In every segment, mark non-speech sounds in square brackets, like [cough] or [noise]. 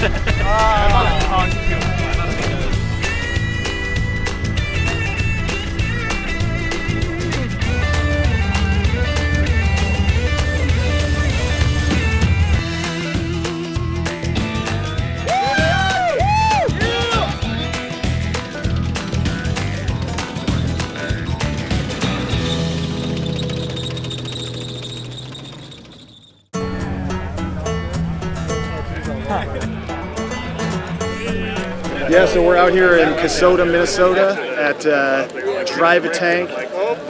哈哈哈哈 Yeah, so we're out here in Kasota, Minnesota at uh, Drive a Tank.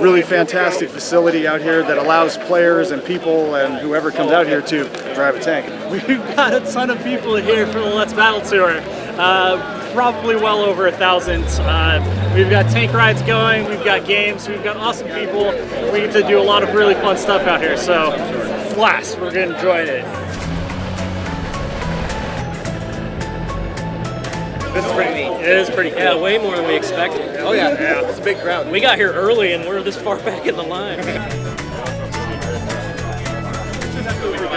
Really fantastic facility out here that allows players and people and whoever comes out here to drive a tank. [laughs] We've got a ton of people here for the Let's Battle Tour. Uh, probably well over a thousand. Uh, we've got tank rides going, we've got games, we've got awesome people. We get to do a lot of really fun stuff out here, so blast, we're gonna enjoy it. This is pretty neat. It is pretty cool. Yeah, way more than we expected. Oh yeah, yeah. it's a big crowd. We got here early and we're this far [laughs] back in the line.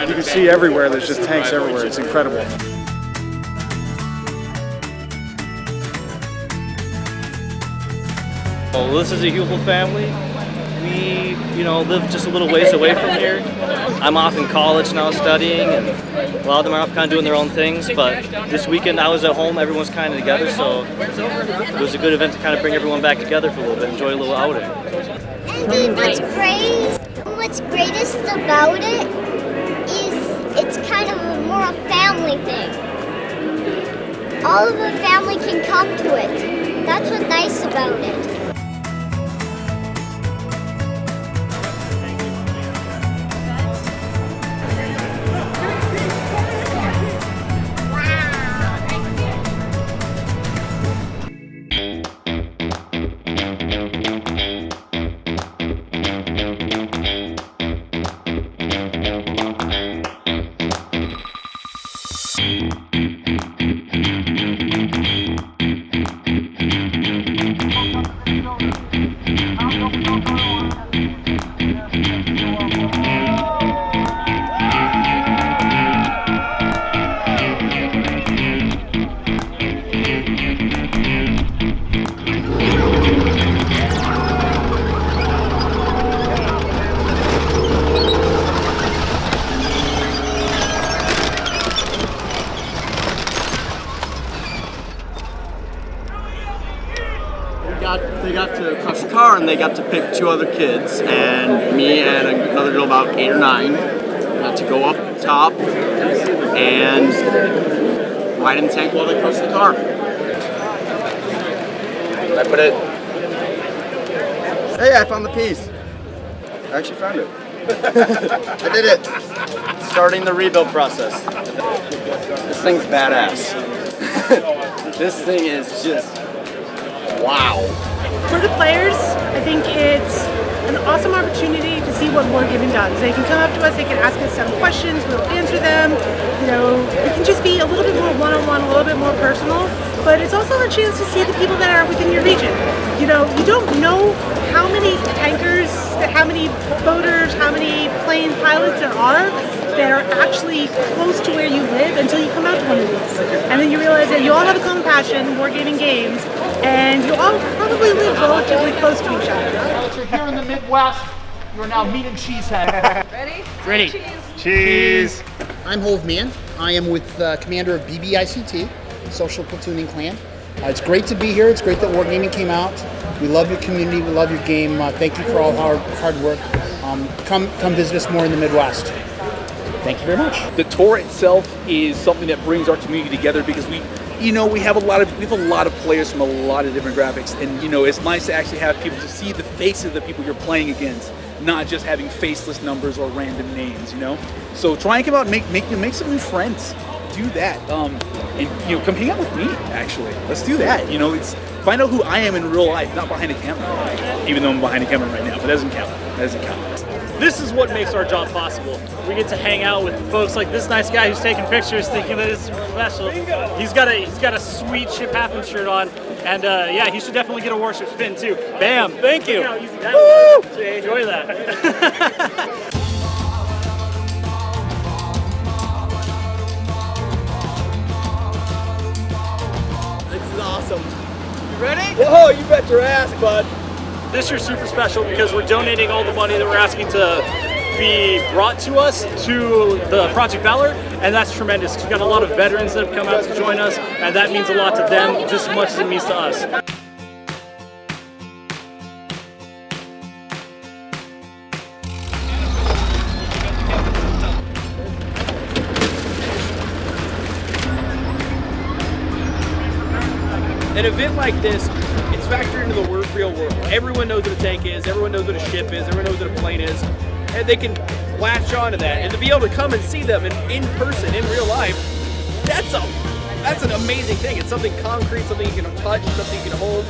You can see everywhere, there's just tanks everywhere. It's incredible. Well, this is a Hubel family. We, you know, live just a little ways away from here. I'm off in college now studying, and a lot of them are off kind of doing their own things. But this weekend I was at home, everyone's kind of together, so it was a good event to kind of bring everyone back together for a little bit, enjoy a little outing. And what's great, what's greatest about it is it's kind of a more a family thing. All of the family can come to it. That's what's nice about it. Got they the car and they got to pick two other kids and me and another girl about eight or nine got to go up top and ride in the tank while they crush the car. I put it. Hey, I found the piece. I actually found it. [laughs] I did it. Starting the rebuild process. This thing's badass. [laughs] this thing is just wow. For the players, I think it's an awesome opportunity to see what Wargaming does. They can come up to us, they can ask us some questions, we'll answer them. You know, it can just be a little bit more one-on-one, a little bit more personal, but it's also a chance to see the people that are within your region. You know, you don't know how many tankers, how many boaters, how many plane pilots there are that are actually close to where you live until you come out to one of these. And then you realize that you all have a common passion, wargaming games, and you all probably live relatively close to each other. You're here in the Midwest, you're now meat and cheesehead. [laughs] Ready? Ready. Cheese. Cheese. I'm Hove Man. I am with uh, commander of BBICT, Social Platooning Clan. Uh, it's great to be here. It's great that Wargaming came out. We love your community. We love your game. Uh, thank you for all hard hard work. Um, come come visit us more in the Midwest. Thank you very much. The tour itself is something that brings our community together because we, you know, we have a lot of we have a lot of players from a lot of different graphics, and you know, it's nice to actually have people to see the faces of the people you're playing against, not just having faceless numbers or random names. You know, so try and come out and make make make some new friends. Do that, um, and you know, come hang out with me. Actually, let's do that. You know, it's find out who I am in real life, not behind a camera. Even though I'm behind a camera right now, but that doesn't count. That doesn't count. This is what makes our job possible. We get to hang out with folks like this nice guy who's taking pictures, thinking that it's professional. He's got a he's got a sweet ship happen shirt on, and uh, yeah, he should definitely get a warship spin too. Bam! Thank you. Woo! Enjoy that. [laughs] This is awesome. You ready? Oh, you bet your ass, bud. This year's super special because we're donating all the money that we're asking to be brought to us to the Project Valor, and that's tremendous. We've got a lot of veterans that have come out to join us, and that means a lot to them just as much as it means to us. An event like this, it's factored into the real world. Everyone knows what a tank is, everyone knows what a ship is, everyone knows what a plane is, and they can latch onto that. And to be able to come and see them in, in person, in real life, that's a that's an amazing thing. It's something concrete, something you can touch, something you can hold.